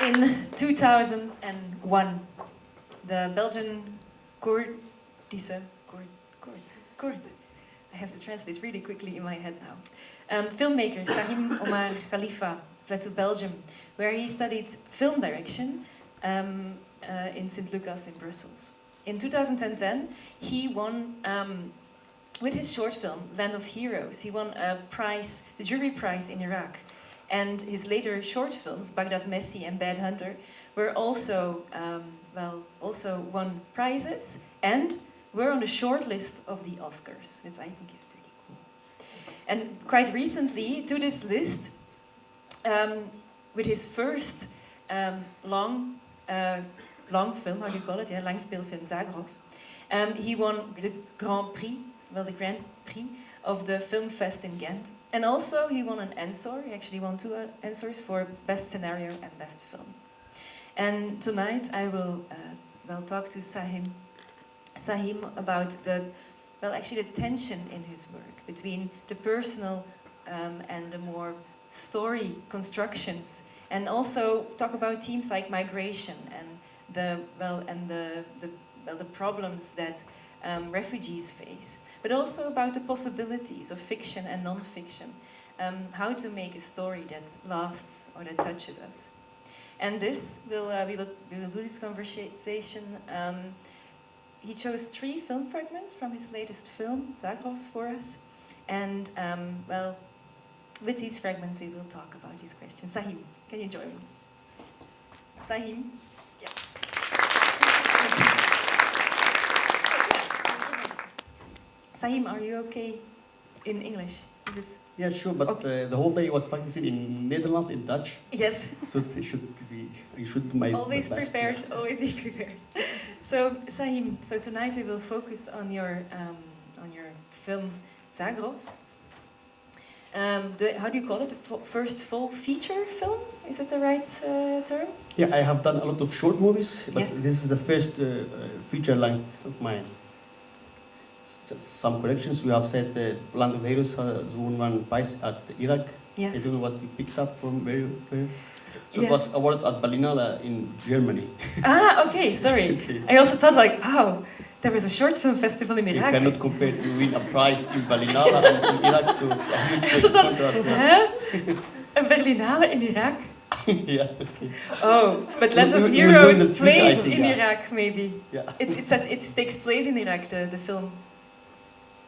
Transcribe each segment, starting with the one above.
In 2001, the Belgian Koerdische Koord, Koord, Koord. I have to translate really quickly in my head now. Um, filmmaker Sahim Omar Kalifa fled to Belgium, where he studied film direction um, uh, in St. Lucas in Brussels. In 2010, he won, um, with his short film, Land of Heroes, he won a prize, the jury prize in Iraq. And his later short films, Baghdad Messi and Bad Hunter, were also, um, well, also won prizes and were on the short list of the Oscars, which I think is pretty cool. And quite recently, to this list, um, with his first um, long, uh, long film, how do you call it? Yeah, langspeelfilm Zagros. Um, he won the Grand Prix, well, the Grand Prix of the Film Fest in Ghent. And also he won an Ensor, he actually won two uh, Ensors for Best Scenario and Best Film. And tonight I will, uh, well, talk to Sahim, Sahim about the, well, actually the tension in his work between the personal um, and the more story constructions and also talk about themes like migration and the, well, and the, the, well, the problems that um, refugees face but also about the possibilities of fiction and non-fiction, um, how to make a story that lasts or that touches us. And this, will, uh, we, will, we will do this conversation. Um, he chose three film fragments from his latest film, Zagros, for us. And, um, well, with these fragments we will talk about these questions. Sahim, can you join me? Sahim? Sahim, are you okay in English? Is this... Yeah, sure, but okay. uh, the whole day I was practicing in Netherlands, in Dutch. Yes. So it should be, you should do my Always prepared, always be prepared. so, Sahim, so tonight we will focus on your, um, on your film Zagros. Um, the, how do you call it? The first full feature film? Is that the right uh, term? Yeah, I have done a lot of short movies, but yes. this is the first uh, uh feature length of mine some corrections. We have said that Land of Heroes has won one prize at Iraq. Yes. I don't know what you picked up from where. where. So yeah. it was awarded at Berlinale in Germany. Ah, okay, sorry. okay. I also thought like, wow, there was a short film festival in Iraq. You cannot compare to win a prize in Berlinale and in Iraq, so it's a huge contrast. Yeah. Een Berlinale in Iraq? yeah, okay. Oh, but Land of Heroes plays in Iraq, maybe. Yeah. It, it's, it takes place in Iraq, the, the film.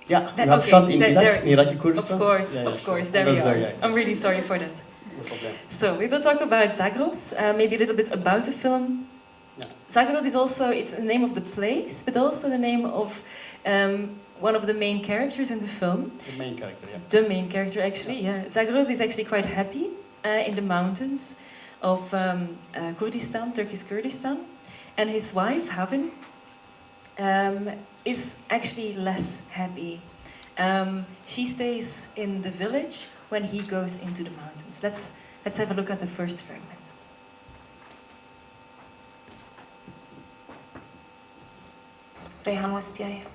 Yeah, that, we have okay, shot in Iraq, in Iraqi Kurdistan. Of course, yeah, of course, there we are. There. I'm really sorry for that. No. So we will talk about Zagros, uh, maybe a little bit about the film. Yeah. Zagros is also, it's the name of the place, but also the name of um, one of the main characters in the film. The main character, yeah. The main character, actually, yeah. yeah. Zagros is actually quite happy uh, in the mountains of um, uh, Kurdistan, Turkish Kurdistan. And his wife, Havin, um, is actually less happy. Um, she stays in the village when he goes into the mountains. Let's, let's have a look at the first fragment. Rehan Wastiaya.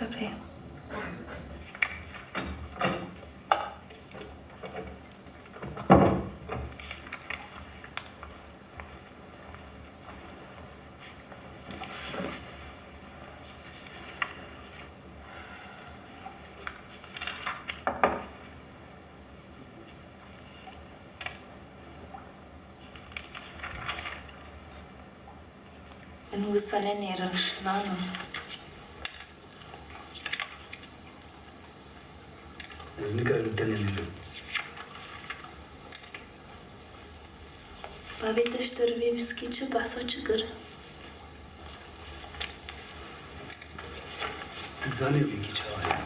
Rehan. وصلني رشلانو în Usoneneră, Vanu. Znikarnitanenele. Pavite ștervim schice baso cigăr. Tzane vingiceavai.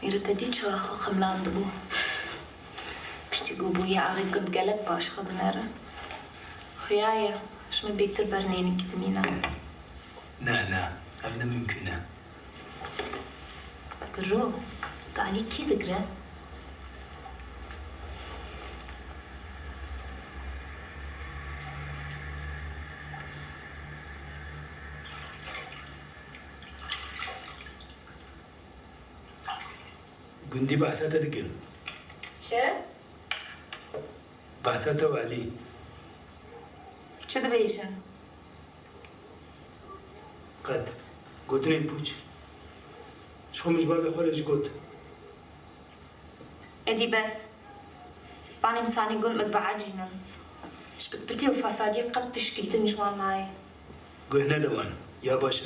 Иртадичо хохамландбу. Штигубу я агыкын гелек башкадынары. خويايا اش من بيك تربر نينك دمينا لا لا هذا ممكن قرو تعليك كي دقرا قندي بأساتة دقل شا بأساتة وعلي Гриша. قد قدرين بوجي شكون مجبر بخارج قد ادي بس بان انسان يقول متبع جنن بتبتي وفصادي قد تشكيتن جوان معي قهنا دوان يا باشا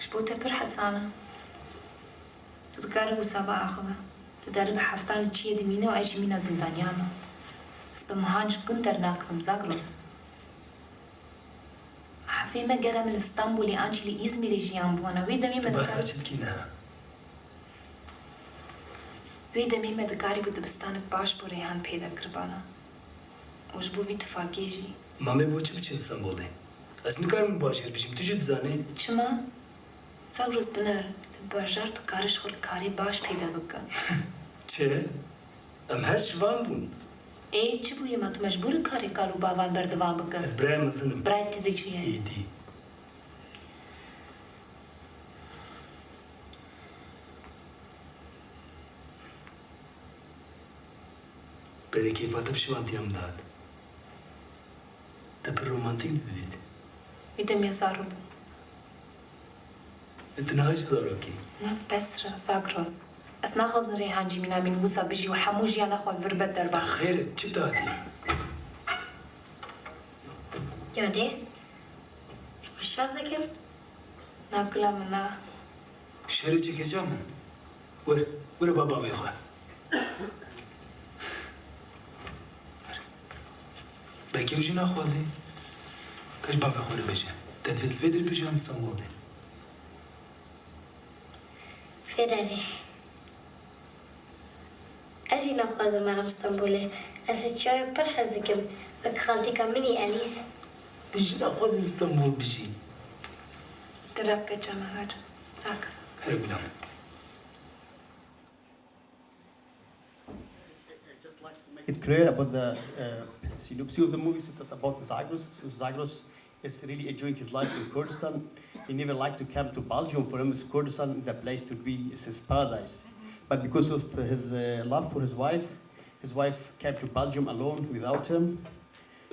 شبوتا بر حسانه تتكاره سبا اخوه Dar în Darâga haftal cie de mine o aici mina zildaniană. Spă mhanj cântărnac în zagros. Hafime geram în Stambuli ancili Izmiri și am bună. Vei mi pentru care... Tu China. Uite mi pentru care bută băstană pașpore han peda crăbană. Уж бувит факежи. Маме бочи бичин сан болды. Аз не карам башер бишим, ты жит зане. Чма? Сагрус бинар, башар ту карыш хор кари баш пейда бакка. Չէ, իմ հեր շվան բուն։ Է, չու եմ ատում ես բուրը քարի կարու բավան բերդվաբը կը։ Ես բրայ մսնում։ Բրայ տիզի չի է։ Իդի։ Բերեքի վատապ շվան տիամ դատ։ Դպր ռոմանտիկ դիտ։ Միտեմ ես արում։ Դնահաշ զորոքի։ Նա պեսրը, սագրոս։ اسنا غزن ريهان جمينا من وسا بجي وحمو جيانا خوان بربت دربا خيرت چه دادي؟ يودي؟ وش شرطكم؟ ناكلا منا شرطي كجا من؟ ور ور بابا بيخوا بكيو جينا خوازي كش بابا خوري بجا تدفت الفيدر بجا نستنبول دي فيدري Ađina hozum aram Stambul'e, a se It's clear about the uh, synopsis of the movie. It's about Zagros. So Zagros is really enjoying his life in Kurdistan. He never liked to come to Belgium. For him, it's Kurdistan, the place to be. It's his paradise. But because of his uh, love for his wife, his wife came to Belgium alone without him.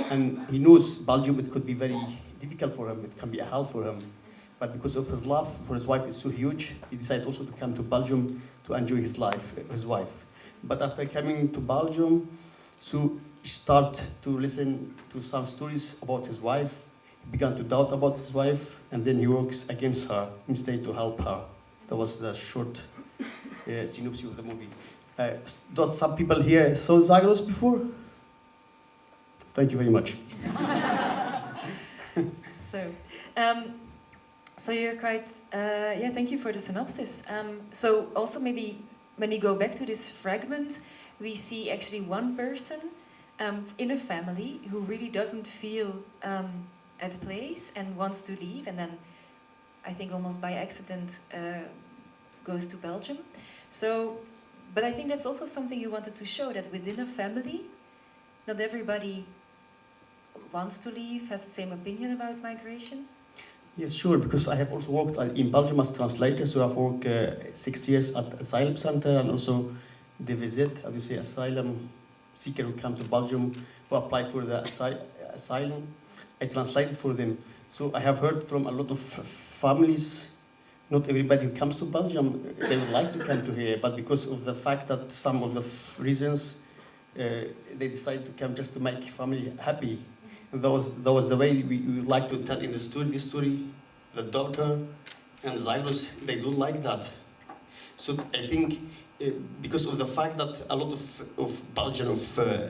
And he knows Belgium, it could be very difficult for him. It can be a hell for him. But because of his love for his wife is so huge, he decided also to come to Belgium to enjoy his life, his wife. But after coming to Belgium, so he start to listen to some stories about his wife. He began to doubt about his wife, and then he works against her instead to help her. That was the short uh, synopsis of the movie. Uh, does some people here saw Zagros before? Thank you very much. So, um, so you're quite, uh, yeah, thank you for the synopsis. Um, so also maybe when you go back to this fragment, we see actually one person um, in a family who really doesn't feel um, at place and wants to leave, and then I think almost by accident uh, goes to Belgium. So, but I think that's also something you wanted to show that within a family, not everybody wants to leave, has the same opinion about migration. Yes, sure, because I have also worked uh, in Belgium as translator, so I've worked uh, six years at Asylum Center and also the visit, obviously asylum seeker who come to Belgium who apply for the asy- asylum. I translated for them. So I have heard from a lot of families, not everybody who comes to Belgium, they would like to come to here, but because of the fact that some of the reasons, uh, they decide to come just to make family happy. And that was, that was the way we, we would like to tell in the story, this story, the daughter and Zagros, they don't like that. So I think uh, because of the fact that a lot of, of Belgian of uh,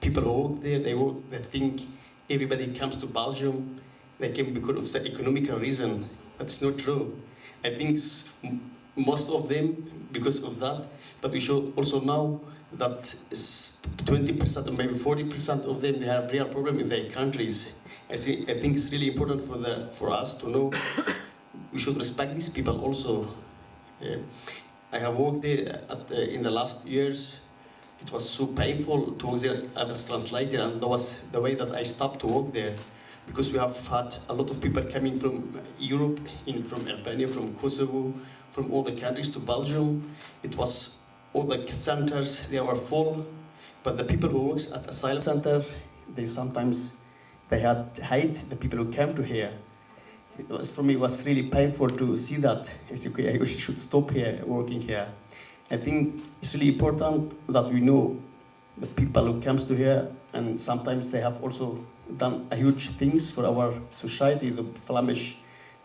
people who work there, they work, they think everybody comes to Belgium, they came because of the economical reason. That's not true. I think most of them because of that, but we should also know that 20% or maybe 40% of them they have real problem in their countries. I, see, I think it's really important for the for us to know we should respect these people also. Uh, I have worked there at the, in the last years. It was so painful to work there as a translator, and that was the way that I stopped to work there. Because we have had a lot of people coming from Europe, in, from Albania, from Kosovo, from all the countries to Belgium. It was all the centers, they were full, but the people who works at asylum center, they sometimes, they had hate the people who came to here. It was, for me, it was really painful to see that. It's okay, I should stop here, working here. I think it's really important that we know the people who comes to here, and sometimes they have also done a huge things for our society, the Flemish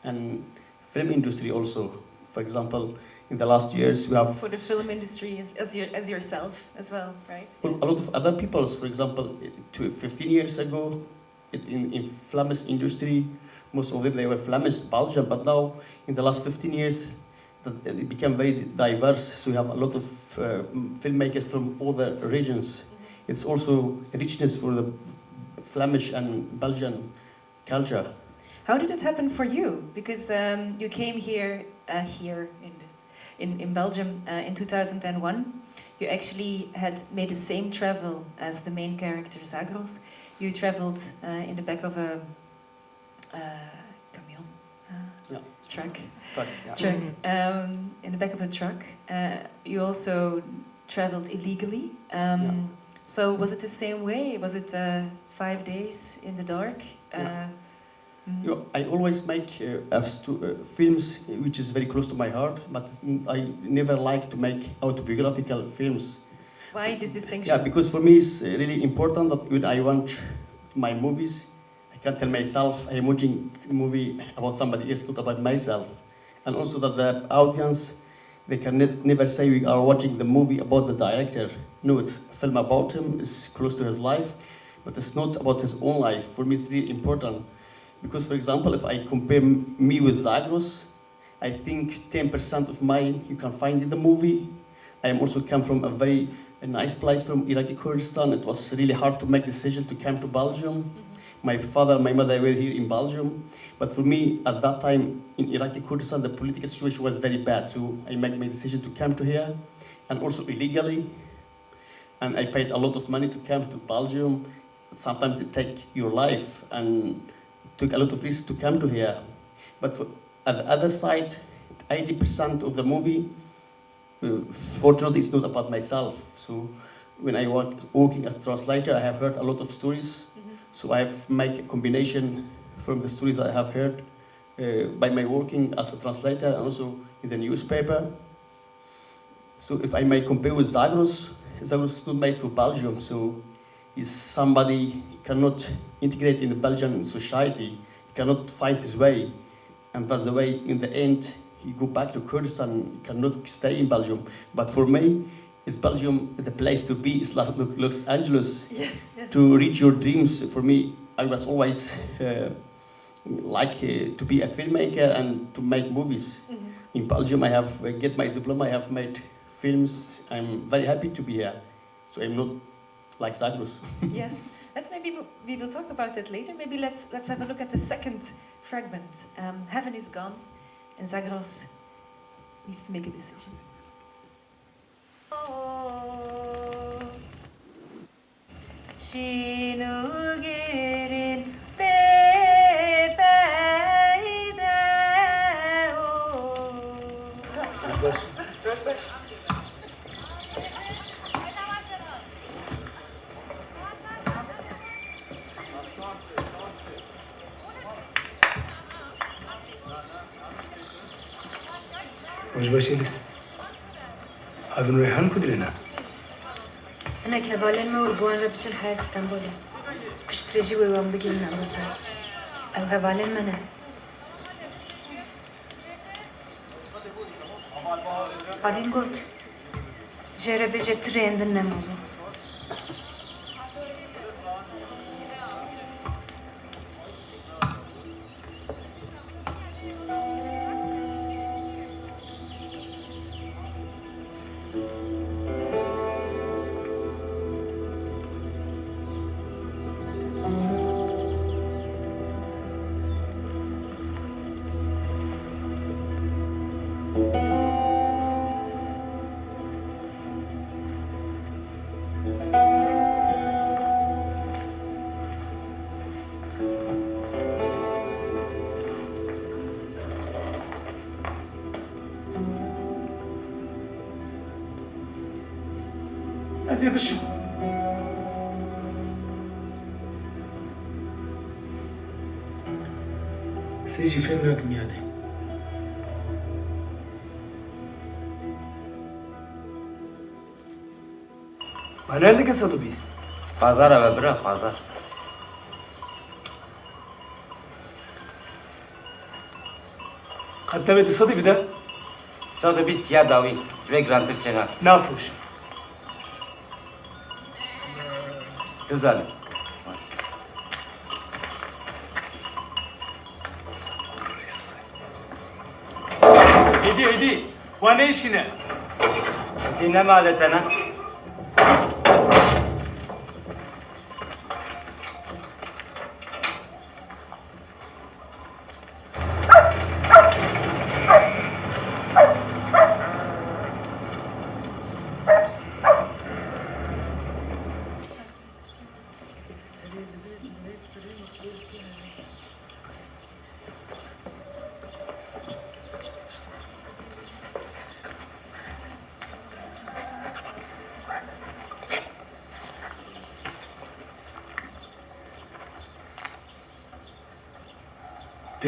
and film industry also. For example, in the last years we have For the film industry as, as, your, as yourself as well, right? a lot of other peoples. For example, 15 years ago, it, in in Flemish industry, most of them they were Flemish, Belgium, but now in the last 15 years, it became very diverse. So we have a lot of uh, filmmakers from the regions. It's also a richness for the Flemish and Belgian culture. How did it happen for you? Because um, you came here, uh, here in this, in, in Belgium uh, in 2001. You actually had made the same travel as the main character Zagros. You traveled uh, in the back of a uh, camion, uh, Yeah. truck, But, yeah. truck, um, in the back of a truck. Uh, you also traveled illegally. Um, Yeah. So was it the same way? Was it uh, five days in the dark? Yeah. Uh, mm. You know, I always make uh, uh, films which is very close to my heart, but I never like to make autobiographical films. Why this distinction? Yeah, because for me it's uh, really important that when I watch my movies, I can tell myself I'm watching a movie about somebody else, not about myself. And also that the audience, they can ne- never say we are watching the movie about the director. No, it's a film about him, it's close to his life, but it's not about his own life. For me, it's really important. Because, for example, if I compare me with Zagros, I think 10% of mine you can find in the movie. I also come from a very a nice place from Iraqi Kurdistan. It was really hard to make decision to come to Belgium. Mm-hmm. My father and my mother were here in Belgium. But for me, at that time in Iraqi Kurdistan, the political situation was very bad. So I made my decision to come to here, and also illegally. And I paid a lot of money to come to Belgium. Sometimes it take your life, and took a lot of risk to come to here. But for, at the other side, 80% of the movie uh, fortunately, it's not about myself. So when I work working as a translator, I have heard a lot of stories. Mhm. So I've made a combination from the stories that I have heard uh, by my working as a translator and also in the newspaper. So if I may compare with Zagros, Zagros is not made for Belgium. So he's somebody cannot integrate in the Belgian society. Cannot find his way, and that's the way in the end he go back to Kurdistan, cannot stay in Belgium. But for me, is Belgium the place to be? It's like Los Angeles. Yes, yes. To reach your dreams, for me, I was always uh, like uh, to be a filmmaker and to make movies. Mhm. In Belgium, I have uh, get my diploma. I have made films. I'm very happy to be here. So I'm not like Zagros. yes. Let's maybe we will talk about that later. Maybe let's let's have a look at the second fragment. Um, Havin is gone, and Zagros needs to make a decision. Şinugirin وش باشيلس هذا ريحان كدرنا أنا كبالين ما وربوان ربسن حياة اسطنبولي كش تريجي ويوان بجينا أوروبا أو كبالين منا Alin got. Jere beje trendin ne mulu. Gitmez yavaşım. Seji fendak miade. Anende ke sadu bis. Pazar ave bra pazar. Katta ve sadu bir de. Sadu bis ya davi ve grantir çena. Ne yapıyorsun? Güzel. Edi, Edi. Bu ne işine? Edi ne maletene?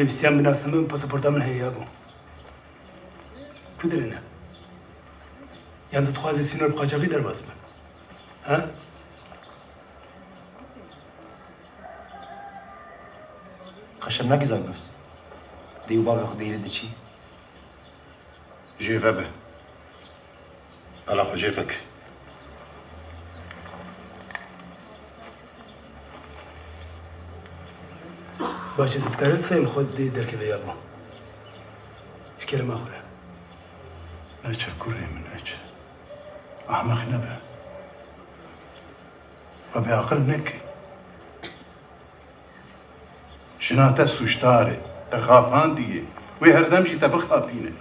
Dinle mi aletene? پێویستیان بناسن من پاسپۆرتا من هەیە بوو کودرێنە یان دەتخوازی سینۆر قاچاقی دەرباز بن ها خشم نکی زنگوز دیو بابا خود دیره چی؟ جيفا به على جيفك باشه زدکارت سیم خود دی درکه یا بوو فکر ماخوره نجا كوري من نجا أحمق نبه وبعقل نكي شناتا سوشتاري تخافان ديه وي هردم جي تبخابينه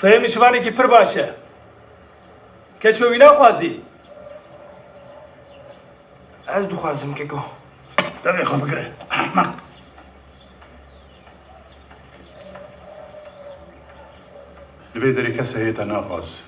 سەیە میشوانێکی پر باشە کەچوەوی ناخوازی از دو خوازم که گو دبي خو بقرا Dame Juan Pacre. Marc. البيدري كسه يتناقص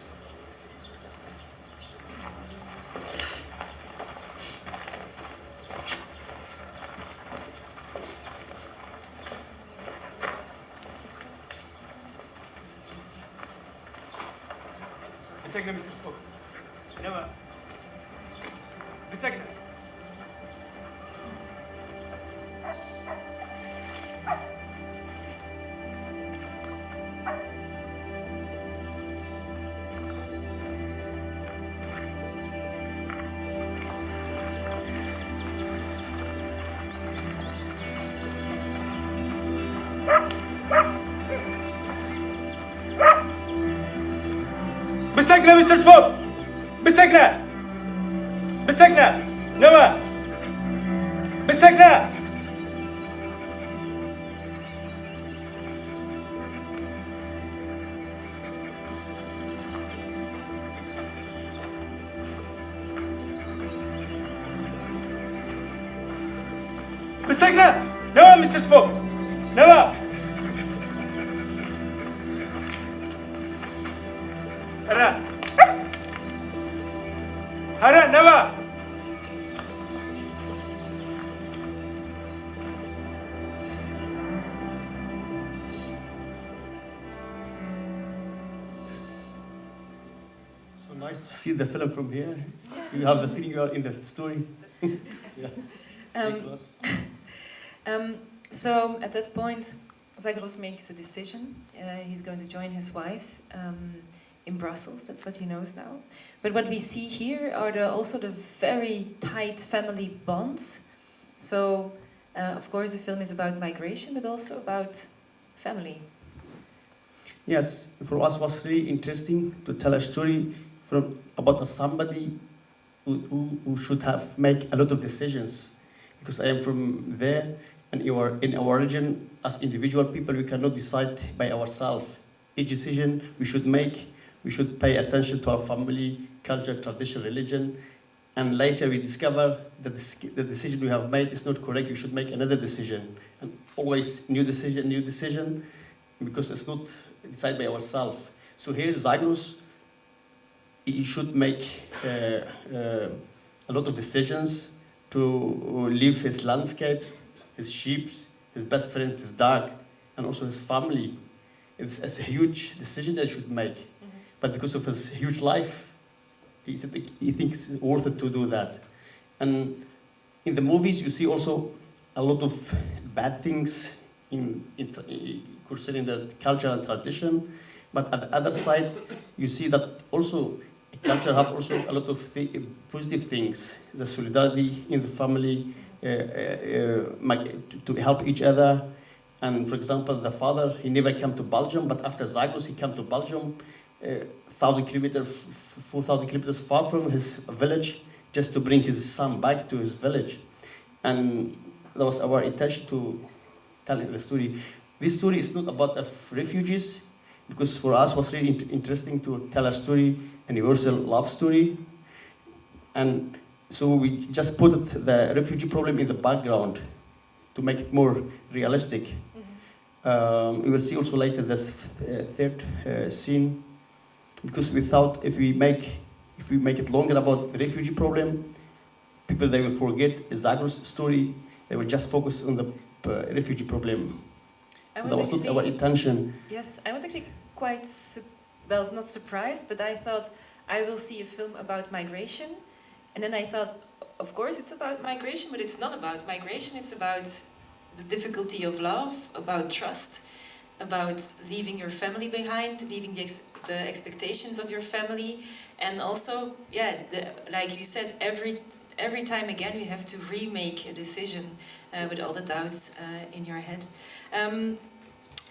Segner Never, Mrs. Fogg! Never! Hara! Hara, never! So nice to see the film from here. You have the feeling you are in the story. yeah. Um, Um, so at that point, Zagros makes a decision. Uh, he's going to join his wife um, in Brussels. That's what he knows now. But what we see here are the, also the very tight family bonds. So, uh, of course, the film is about migration, but also about family. Yes, for us was really interesting to tell a story from about a somebody who, who, who should have make a lot of decisions because I am from there and in our, region as individual people we cannot decide by ourselves. Each decision we should make, we should pay attention to our family, culture, tradition, religion, and later we discover that the decision we have made is not correct. We should make another decision, and always new decision, new decision, because it's not decided by ourselves. So here, Zagros he should make uh, uh, a lot of decisions to live his landscape, his sheep, his best friend, his dog, and also his family. It's, it's a huge decision that he should make. Mm-hmm. But because of his huge life, he, he thinks it's worth it to do that. And in the movies, you see also a lot of bad things in, in, concerning the culture and tradition. But at the other side, you see that also culture have also a lot of th positive things. The solidarity in the family, Uh, uh, uh, to help each other. And for example, the father, he never came to Belgium, but after Zagros, he came to Belgium, uh, 1,000 kilometers, 4,000 kilometers far from his village, just to bring his son back to his village. And that was our intention to tell the story. This story is not about the refugees, because for us was really interesting to tell a story, universal love story. And so we just put the refugee problem in the background to make it more realistic. Mm -hmm. um, we will see also later this uh, third uh, scene, because we thought if we make if we make it longer about the refugee problem, people they will forget Zagros story. They will just focus on the uh, refugee problem. Was that was actually, not our intention. Yes, I was actually quite, well, not surprised, but I thought I will see a film about migration. And then I thought, of course it's about migration, but it's not about migration, it's about the difficulty of love, about trust, about leaving your family behind, leaving the, ex the expectations of your family, and also, yeah, the, like you said, every every time again you have to remake a decision uh, with all the doubts uh, in your head. Um,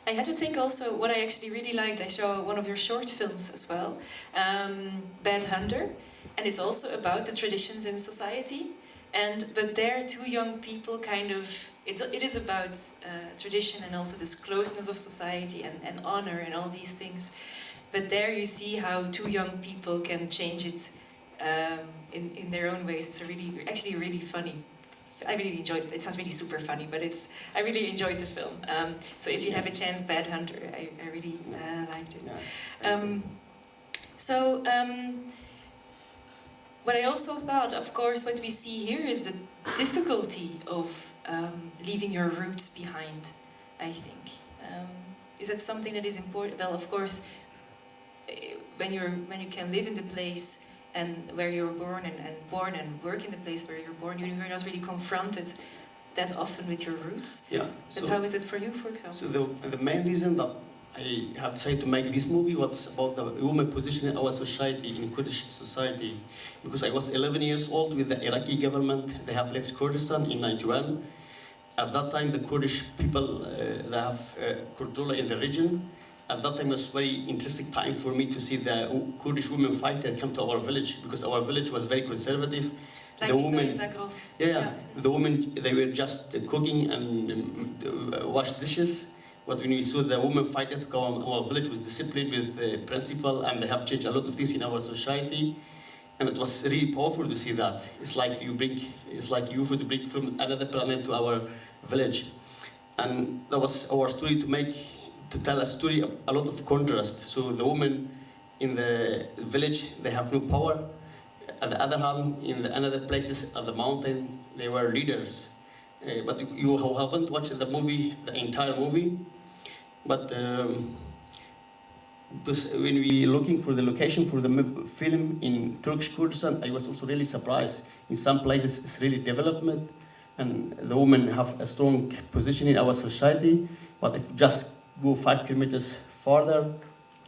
I had to think also what I actually really liked. I saw one of your short films as well, um, Bad Hunter, and it's also about the traditions in society. And but there, two young people kind of it's it is about uh, tradition and also this closeness of society and, and honor and all these things. But there you see how two young people can change it um, in in their own ways. It's a really actually really funny I really enjoyed it. It sounds really super funny, but it's I really enjoyed the film. Um, so if you have a chance, Bad Hunter, I, I really uh, liked it. Um, so what I also thought, of course, what we see here is the difficulty of um, leaving your roots behind, I think. Um, is that something that is important? Well, of course, eh, when, you're, when you can live in the place and where you're born and, and born and work in the place where you're born, you're not really confronted that often with your roots. Yeah. But so, how is it for you, for example? So the, the main reason that I have tried to make this movie what's about the woman position in our society, in Kurdish society. Because I was 11 years old with the Iraqi government. They have left Kurdistan in 91. At that time, the Kurdish people, uh, they have uh, Kurdula in the region at that time it was very interesting time for me to see the Kurdish women fighter come to our village because our village was very conservative. Like the women, yeah, yeah, the women they were just cooking and um, wash dishes. But when we saw the women fighter to come, our village was disciplined with the principle and they have changed a lot of things in our society. And it was really powerful to see that. It's like you bring, it's like you to bring from another planet to our village. And that was our story to make to tell a story, a lot of contrast. So the women in the village, they have no power. At the other hand, in the other places at the mountain, they were leaders. Uh, but you haven't watched the movie, the entire movie. But um, when we were looking for the location for the film in Turkish Kurdistan, I was also really surprised. In some places, it's really development, and the women have a strong position in our society. But if just go five kilometers farther,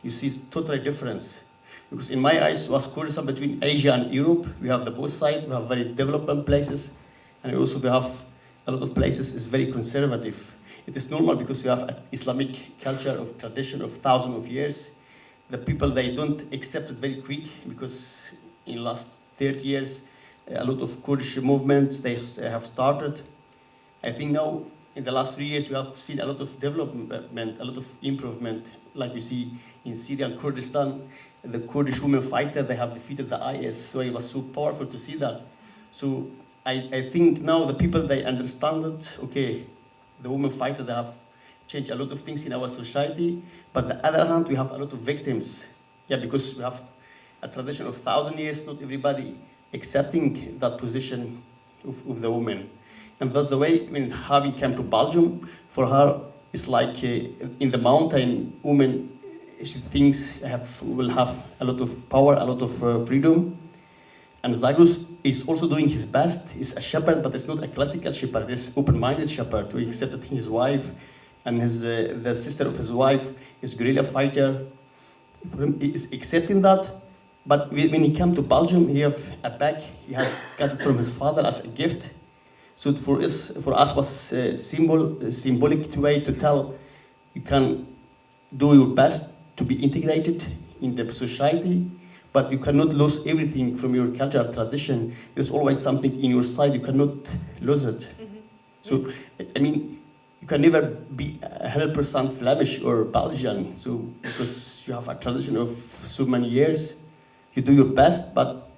you see totally difference. Because in my eyes, was Kurdistan between Asia and Europe. We have the both sides, we have very development places, and also we have a lot of places is very conservative. It is normal because we have an Islamic culture of tradition of thousands of years. The people, they don't accept it very quick because in last 30 years, a lot of Kurdish movements, they have started. I think now in the last three years, we have seen a lot of development, a lot of improvement, like we see in Syria and Kurdistan. The Kurdish women fighter, they have defeated the IS, so it was so powerful to see that. So I, I think now the people, they understand that, okay, the women fighters they have changed a lot of things in our society, but on the other hand, we have a lot of victims. Yeah, because we have a tradition of thousand years, not everybody accepting that position of, of the woman. And that's the way when Harvey came to Belgium, for her, it's like uh, in the mountain, women, she thinks have, will have a lot of power, a lot of uh, freedom. And Zagros is also doing his best. He's a shepherd, but it's not a classical shepherd. An open-minded shepherd who accepted his wife and his, uh, the sister of his wife is guerrilla fighter. For him, he is accepting that. But when he came to Belgium, he have a bag. He has got it from his father as a gift. So for us, for us was a symbol, a symbolic way to tell you can do your best to be integrated in the society, but you cannot lose everything from your cultural tradition. There's always something in your side, you cannot lose it. Mm-hmm. So, I mean, you can never be 100% Flemish or Belgian, so because you have a tradition of so many years, you do your best, but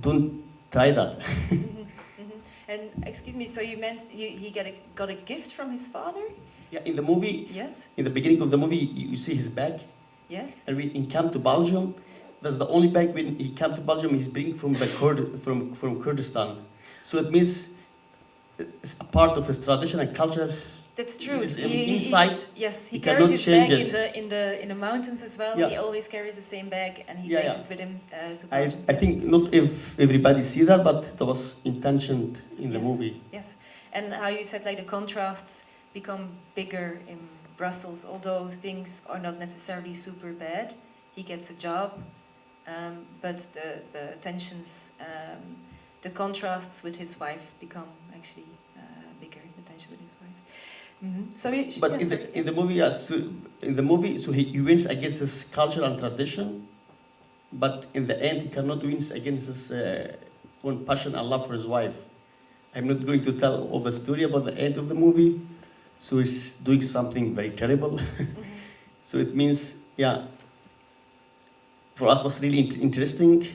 don't try that. Mm-hmm. Mm-hmm. And excuse me, so you meant you, he got a, got a gift from his father? yeah, in the movie, Yes? in the beginning of the movie, you, you see his bag, Yes? and he came to Belgium, that's the only bag when he came to Belgium, he's bringing from the Kurd, from, from Kurdistan. So it means it's a part of his tradition and culture. That's true. He- he- he- inside, yes, he he carries his bag it. in the in the in the mountains as well. Yeah. He always carries the same bag, and he Yeah, takes yeah. it with him uh, to I, Belgium. I yes. think not if everybody see that, but that was intentioned in the movie. Yes, and how you said like the contrasts become bigger in Brussels, although things are not necessarily super bad. He gets a job, um, but the the tensions, um, the contrasts with his wife become actually uh, bigger. The tension with his wife. hmm So But yeah, in the in the movie, yes, so in the movie, so he, he wins against his culture and tradition, but in the end, he cannot win against his uh, own passion and love for his wife. I'm not going to tell all the story about the end of the movie. So he's doing something very terrible. so it means, yeah, for us was really interesting.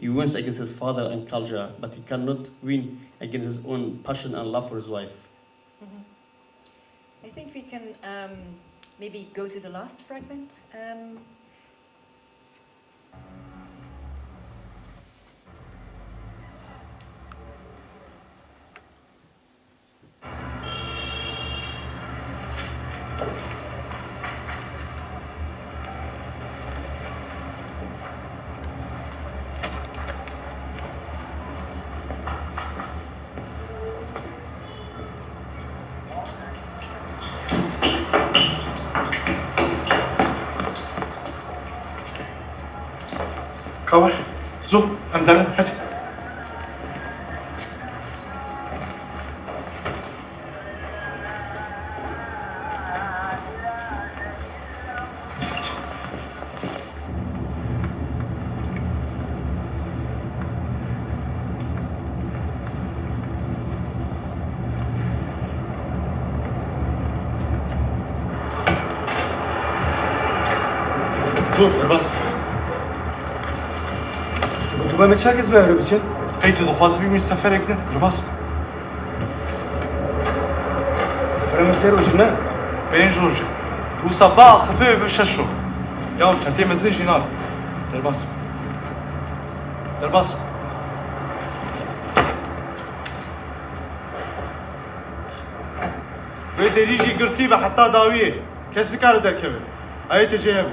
He wins against his father and culture, but he cannot win against his own passion and love for his wife. Mhm. I think we can um, maybe go to the last fragment. Um, كور زو أندر هات زو Mehmet herkes beraber için. Peki de fazla büyük misafir ektin. Kırbaz mı? Misafire mesele ucuna. Ben Jorge. Bu sabah hafif öbür şaşo. Ya çantayı mezdin şinal. Kırbaz mı? Kırbaz mı? ويدريجي قرتيبة حتى داوية كسكار دركبة هاي تجيبه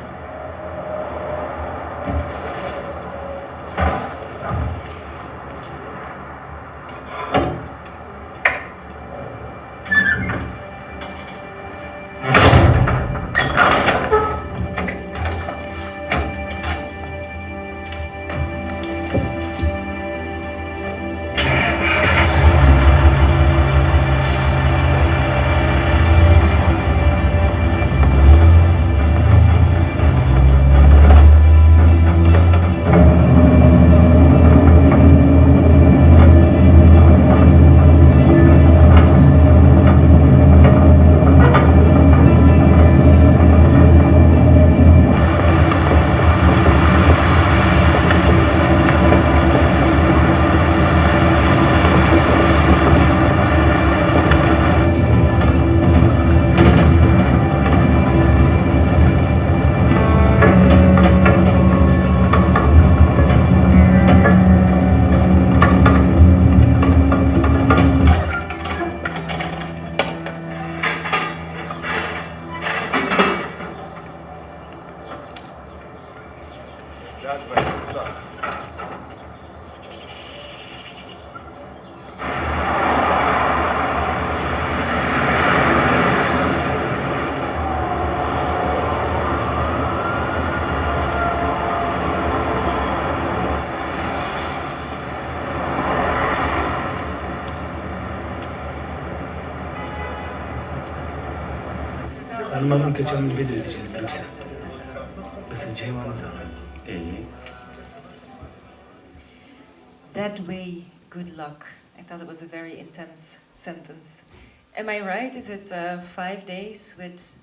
That way, good luck. I thought it was a very intense sentence. Am I right? Is it uh, five days with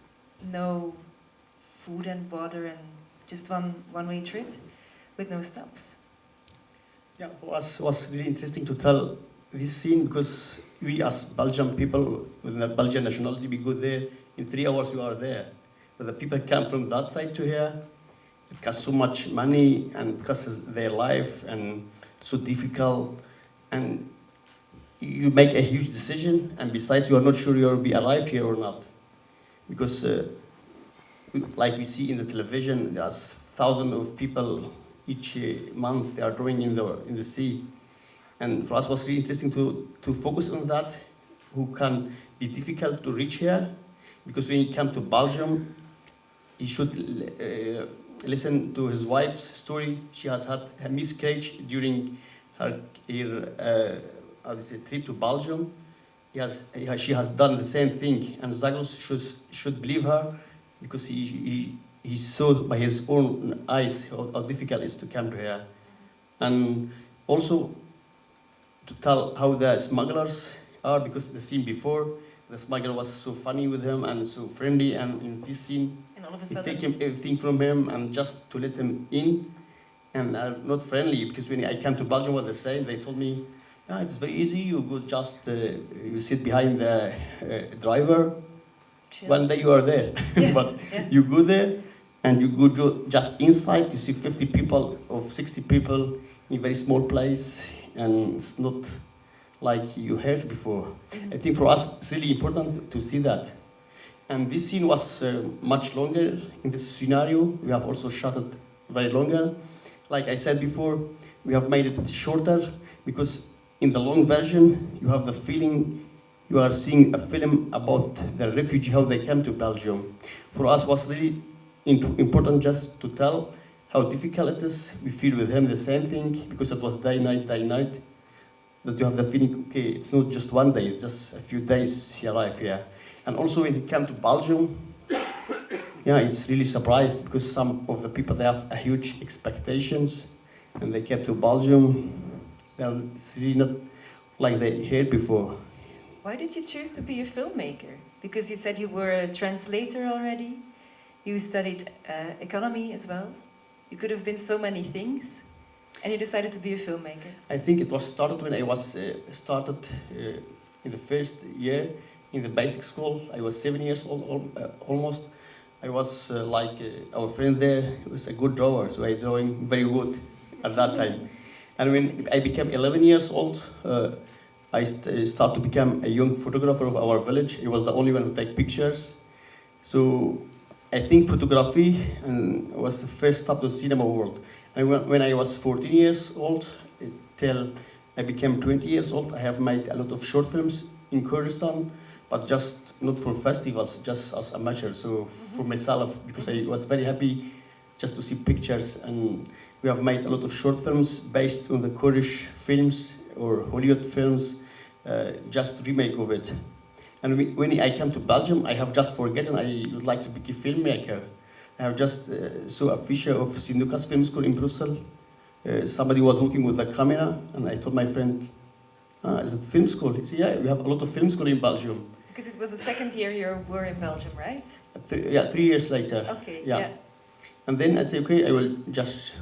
no food and water and just one one-way trip with no stops? Yeah, for us it was really interesting to tell this scene because we as Belgian people with the Belgian nationality, we go there in three hours you are there. But the people come from that side to here, it costs so much money and costs their life and so difficult and you make a huge decision and besides you are not sure you'll be alive here or not. Because uh, like we see in the television, there's thousands of people each uh, month they are drawing in the, in the sea. And for us it was really interesting to, to focus on that, who can be difficult to reach here, because when he came to Belgium, he should uh, listen to his wife's story. She has had a miscarriage during her, her uh, trip to Belgium. He has, he has- she has done the same thing, and Zagros should, should believe her because he, he, he saw by his own eyes how, how difficult it is to come to here. And also to tell how the smugglers are, because the scene before, the smuggler was so funny with him and so friendly, and in this scene, And all of a sudden, take him everything from him and just to let him in, and are not friendly, because when I came to Belgium was the same, they told me, yeah, it's very easy, you go just, uh, you sit behind the uh, driver, chill. one day you are there. Yes, but yeah. you go there and you go just inside, you see 50 people or 60 people in a very small place, and it's not like you heard before. I think for us it's really important to see that. And this scene was uh, much longer in this scenario. We have also shot it very longer. Like I said before, we have made it shorter because in the long version you have the feeling you are seeing a film about the refugee, how they came to Belgium. For us was really important just to tell how difficult it is. We feel with him the same thing because it was day, night, day, night. That you have the feeling, okay, it's not just one day, it's just a few days he arrived here. And also when he came to Belgium, yeah, it's really surprised because some of the people, they have a huge expectations and they came to Belgium. They're really not like they heard before. Why did you choose to be a filmmaker? Because you said you were a translator already. You studied uh, economy as well. You could have been so many things, and you decided to be a filmmaker. I think it was started when I was uh, started uh, in the first year in the basic school. I was seven years old, uh, almost. I was uh, like uh, our friend there was a good drawer, so I drawing very good at that time. And when I became 11 years old, uh, I st- start to become a young photographer of our village. I was the only one who take pictures. So I think photography and was the first step to cinema world. And when, when I was 14 years old, till I became 20 years old, I have made a lot of short films in Kurdistan, but just not for festivals, just as amateur. So for myself, because I was very happy just to see pictures. And we have made a lot of short films based on the Kurdish films or Hollywood films, uh, just remake of it. And we- when I came to Belgium, I have just forgotten I would like to be a filmmaker. I have just uh, saw a feature of Sint Lukas Film School in Brussels. Uh, somebody was working with the camera, and I told my friend, ah, is it film school? He said, yeah, we have a lot of film school in Belgium. Because it was the second year you were in Belgium, right? Th- yeah, three years later. Okay, Yeah. yeah. And then I said, okay, I will just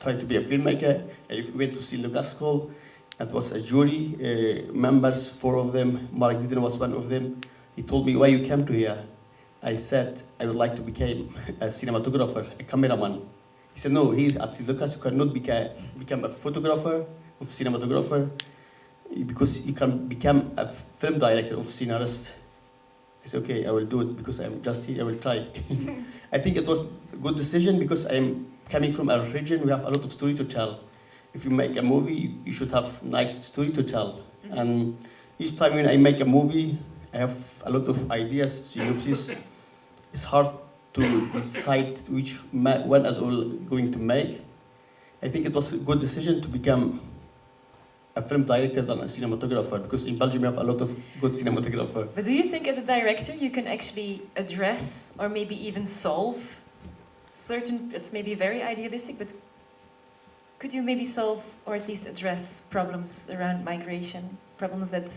try to be a filmmaker. I went to Lukas School. It was a jury, uh, members, four of them. Marc Didden was one of them. He told me, why you came to here? I said, I would like to become a cinematographer, a cameraman. He said, no, here at St. Lukas you cannot beca- become a photographer, of cinematographer, because you can become a film director of scenarist. I said, okay, I will do it because I'm just here, I will try. I think it was a good decision because I'm coming from a region, we have a lot of story to tell. If you make a movie, you should have nice story to tell. Mm-hmm. And each time when I make a movie, I have a lot of ideas, synopsis. It's hard to decide which one is all going to make. I think it was a good decision to become a film director than a cinematographer because in Belgium we have a lot of good cinematographers. But do you think, as a director, you can actually address or maybe even solve certain? It's maybe very idealistic, but could you maybe solve or at least address problems around migration, problems that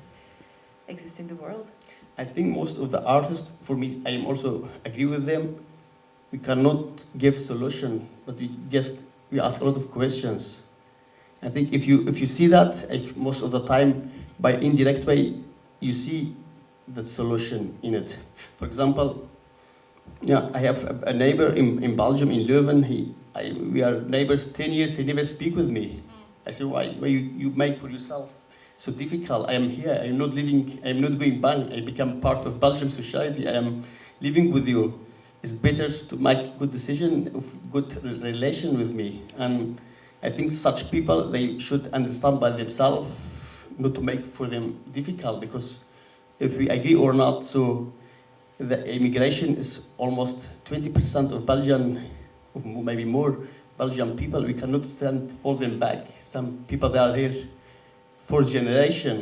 exist in the world? I think most of the artists, for me, I am also agree with them. We cannot give solution, but we just we ask a lot of questions. I think if you if you see that, if most of the time by indirect way, you see the solution in it. For example, yeah, I have a, a neighbor in, in Belgium, in Leuven. He, I, we are neighbors 10 years, he never speak with me. Mm. I said, why, why you, you make for yourself so difficult? I am here, I am not living, I am not going back. I become part of Belgium society, I am living with you. It's better to make good decision, good relation with me. And I think such people, they should understand by themselves not to make for them difficult because if we agree or not, so the immigration is almost 20% of Belgian, maybe more Belgian people. We cannot send all them back. Some people that are here fourth generation.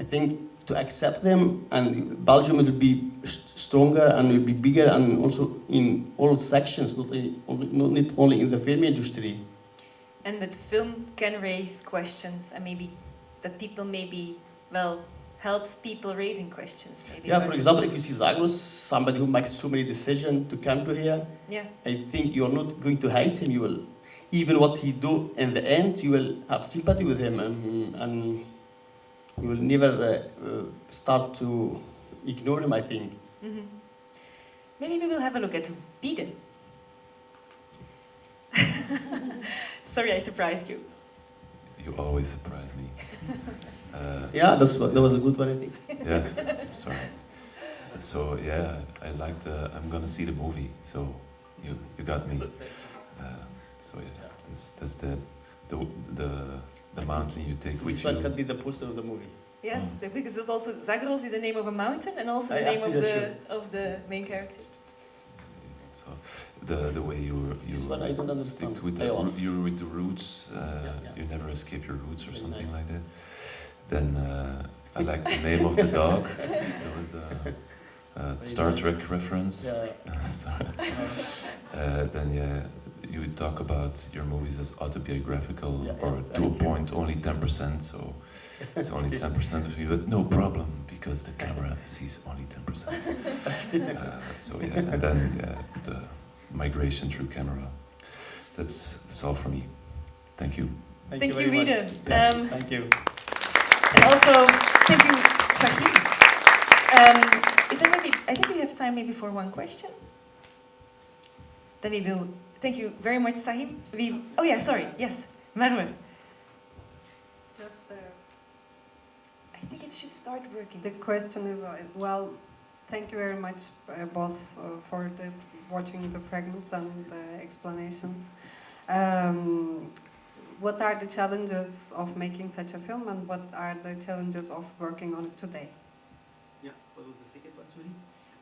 I think to accept them and Belgium will be stronger and will be bigger and also in all sections, not only, not only in the film industry. And but film can raise questions and maybe that people maybe, well, helps people raising questions maybe. Yeah, for example, if you see Zagros, somebody who makes so many decisions to come to here, yeah. I think you're not going to hate him. You will, even what he do in the end, you will have sympathy with him and, and you will never uh, uh, start to ignore him, I think. Mm -hmm. Maybe we will have a look at Biden. Sorry, I surprised you. You always surprise me. Uh, yeah, that's that was a good one, I think. yeah, sorry. So yeah, I like the. I'm gonna see the movie. So you you got me. Uh, so yeah, that's, that's the the the the mountain you take Which with one you. could be the poster of the movie? Yes, Mm. the, because there's also Zagros is the name of a mountain and also Ah, the yeah, name of yeah, the sure. of the main character. So the the way you you This one I don't understand. stick with the I want. roo- you're with the roots. Uh, yeah. You never escape your roots or Very something nice. like that. Then uh, I like the name of the dog. There was a, a Star nice. Trek reference. Yeah. Sorry. Uh, then yeah, you would talk about your movies as autobiographical Yeah, or yeah, to a thank you. point only ten percent. So it's only ten percent of you, but no problem because the camera sees only ten percent. Uh, so yeah, and then yeah, the migration through camera. That's that's all from me. Thank you. Thank, Thank you, you, Rita. much. Um, Thank you. And also, thank you, Sahim. Um, is there maybe, I think we have time maybe for one question. Then we will, thank you very much, Sahim. We, oh yeah, sorry, yes, Merve. Just the, I think it should start working. the question is, uh, well, thank you very much uh, both uh, for the watching the fragments and the explanations. Um, what are the challenges of making such a film and what are the challenges of working on it today? Yeah. What was the second one, sorry?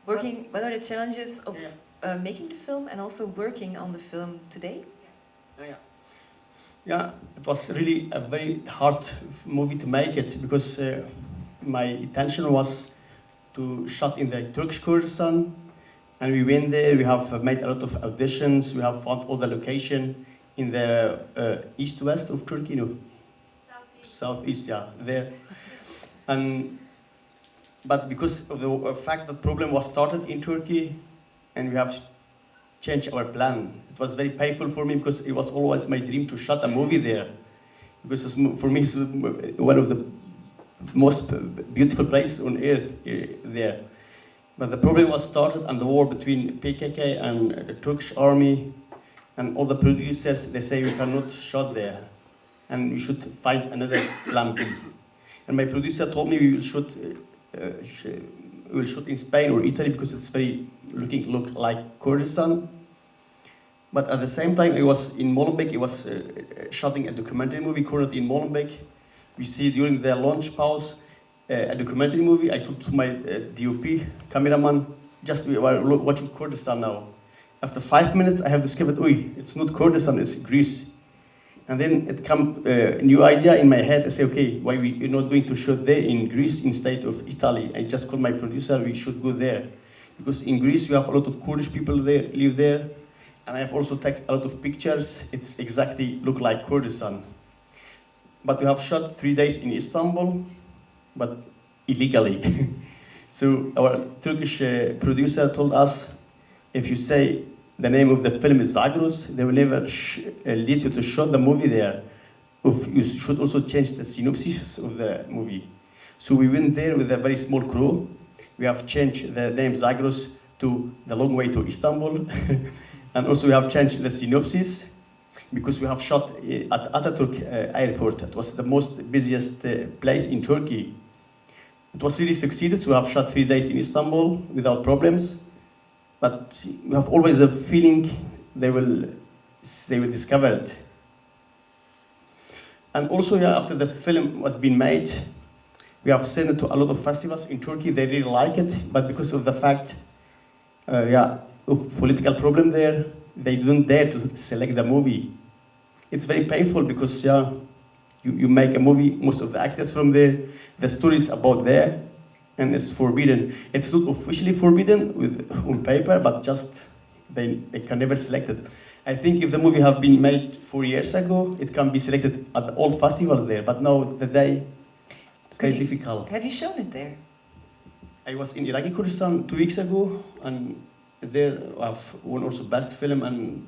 Working, what are the challenges of Yeah. Uh, making the film and also working on the film today? Oh, yeah. Yeah, it was really a very hard movie to make it because uh, my intention was to shot in the Turkish Kurdistan, and we went there. We have made a lot of auditions. We have found all the location in the uh, east-west of Turkey, no, southeast, yeah, there. And but because of the uh, fact that problem was started in Turkey, and we have changed our plan. It was very painful for me because it was always my dream to shot a movie there. Because for me, it's one of the most beautiful places on earth eh, there. But the problem was started and the war between PKK and the Turkish army and all the producers, they say we cannot shot there and we should find another plan. And my producer told me we will shoot, uh, will shoot in Spain or Italy because it's very looking look like Kurdistan. But at the same time, it was in Molenbeek. It was uh, uh, shooting a documentary movie currently in Molenbeek. We see during the launch pause uh, a documentary movie. I told to my uh, DOP cameraman, just we were watching Kurdistan now. After five minutes, I have discovered, oi, it's not Kurdistan, it's Greece. And then it come a new idea in my head. I say, okay, why we you're not going to shoot there in Greece instead of Italy? I just called my producer. We should go there because in Greece we have a lot of Kurdish people there live there, and I have also taken a lot of pictures. It's exactly look like Kurdistan. But we have shot three days in Istanbul, but illegally. so our Turkish uh, producer told us, if you say the name of the film is Zagros, they will never uh, lead you to shoot the movie there. If you should also change the synopsis of the movie. So we went there with a very small crew. We have changed the name Zagros to the long way to Istanbul. and also we have changed the synopsis because we have shot uh, at Ataturk uh, airport. It was the most busiest place in Turkey. It was really succeeded, so we have shot three days in Istanbul without problems. But we have always a feeling they will, they will discover it. And also, yeah, after the film was being made, we have sent it to a lot of festivals in Turkey. They really like it, but because of the fact, uh, yeah, of political problem there, they didn't dare to select the movie. It's very painful because yeah, you, you make a movie, most of the actors from there, the story is about there, and it's forbidden. It's not officially forbidden with on paper, but just they, they can never select it. I think if the movie have been made four years ago, it can be selected at all festivals there, but now the day it's very difficult. Have you shown it there? I was in Iraqi Kurdistan two weeks ago, and there I've won also best film and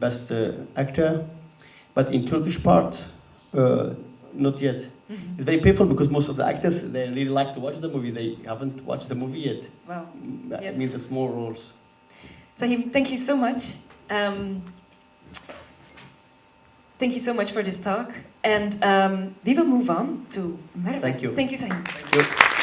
best uh, actor. But in Turkish part, uh, not yet. Mhm. It's very painful because most of the actors they really like to watch the movie. They haven't watched the movie yet. Wow. I Yes. mean the small roles. Sahim, thank you so much. Um, thank you so much for this talk. And um, we will move on to Merve. Thank you. Thank you, Sahim. Thank you.